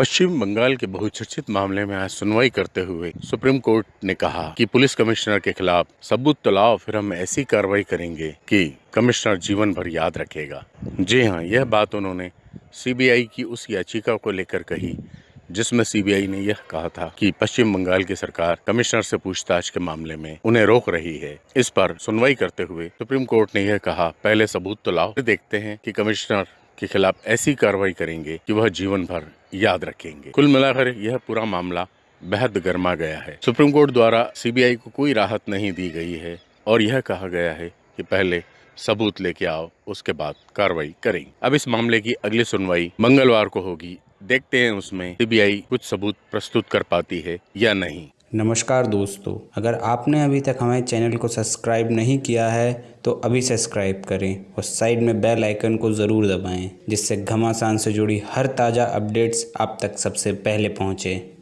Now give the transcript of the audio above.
पश्चिम बंगाल के बहुचर्चित मामले में आज सुनवाई करते हुए सुप्रीम कोर्ट ने कहा कि पुलिस कमिश्नर के खिलाफ सबूत तो लाओ फिर हम ऐसी कार्रवाई करेंगे कि कमिश्नर जीवन भर याद रखेगा। जी हाँ यह बात उन्होंने सीबीआई की उस याचिका को लेकर कही, जिसमें सीबीआई ने यह कहा था कि पश्चिम बंगाल की सरकार कमिश्नर से पूछताछ के मामले में उन्हें रोक रही है। इस पर सुनवाई करते हुए सुप्रीम कोर्ट ने यह कहा, पहले सबूत तो लाओ देखते हैं कि कमिश्नर के खिलाफ ऐसी कार्रवाई करेंगे कि वह जीवन भर याद रखेंगे। कुल मिलाकर यह पूरा मामला बेहद गर्मा गया है। सुप्रीम कोर्ट द्वारा सीबीआई को कोई राहत नहीं दी गई है और यह कहा गया है कि पहले सबूत लेके आओ, उसके बाद कार्रवाई करेंगे। अब इस मामले की अगली सुनवाई मंगलवार को होगी। देखते हैं उसमें सीबीआई कुछ सबूत प्रस्तुत कर पाती है या नहीं। नमस्कार दोस्तों, अगर आपने अभी तक हमारे चैनल को सब्सक्राइब नहीं किया है तो अभी सब्सक्राइब करें और साइड में बेल आइकन को ज़रूर दबाएँ, जिससे घमासान से जुड़ी हर ताज़ा अपडेट्स आप तक सबसे पहले पहुँचें।